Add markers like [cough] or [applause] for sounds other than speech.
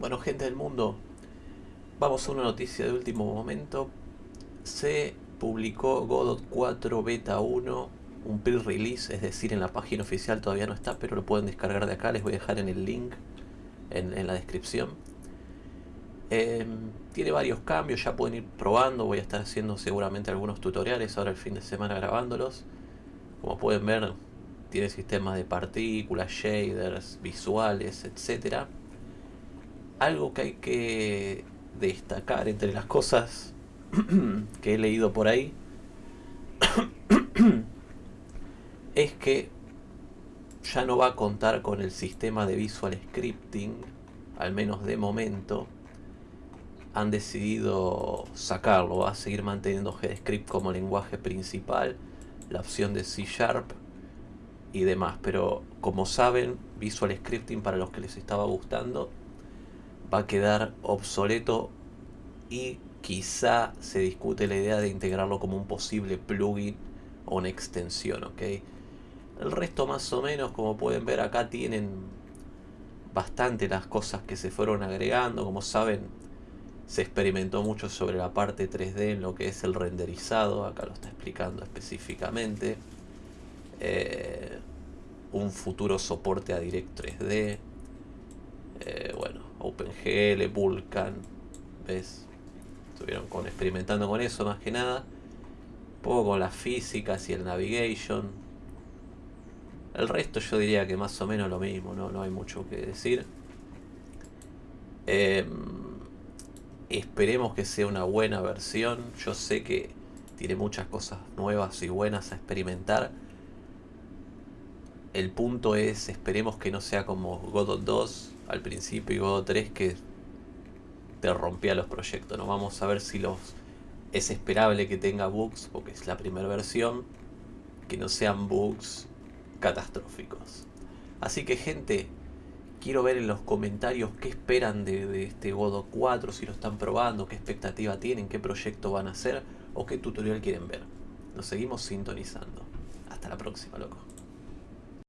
Bueno, gente del mundo, vamos a una noticia de último momento. Se publicó Godot 4 Beta 1, un pre-release, es decir, en la página oficial todavía no está, pero lo pueden descargar de acá, les voy a dejar en el link en, la descripción. Em, tiene varios cambios, ya pueden ir probando, voy a estar haciendo seguramente algunos tutoriales ahora el fin de semana grabándolos. Como pueden ver, tiene sistemas de partículas, shaders, visuales, etcétera algo que hay que destacar entre las cosas [coughs] que he leído por ahí [coughs] es que ya no va a contar con el sistema de visual scripting, al menos de momento. Han decidido sacarlo, va a seguir manteniendo GDScript como lenguaje principal, la opción de C Sharp y demás. Pero como saben, Visual Scripting para los que les estaba gustando va a quedar obsoleto y quizá se discute la idea de integrarlo como un posible plugin o una extensión, ¿ok? El resto más o menos, como pueden ver acá, tienen bastante las cosas que se fueron agregando. Como saben, se experimentó mucho sobre la parte 3D en lo que es el renderizado. Acá lo está explicando específicamente. Eh, un futuro soporte a Direct 3D. Eh, bueno, OpenGL, Vulkan, ¿ves? Estuvieron con, experimentando con eso más que nada. Un poco con las físicas y el navigation. El resto yo diría que más o menos lo mismo, no, no hay mucho que decir. Em, esperemos que sea una buena versión. Yo sé que tiene muchas cosas nuevas y buenas a experimentar. El punto es, esperemos que no sea como Godot 2, al principio y Godot 3 que te rompía los proyectos. ¿no? Vamos a ver si los es esperable que tenga bugs, porque es la primera versión, que no sean bugs catastróficos. Así que gente, quiero ver en los comentarios qué esperan de, de, este Godot 4, si lo están probando, qué expectativa tienen, qué proyecto van a hacer o qué tutorial quieren ver. Nos seguimos sintonizando. Hasta la próxima, loco.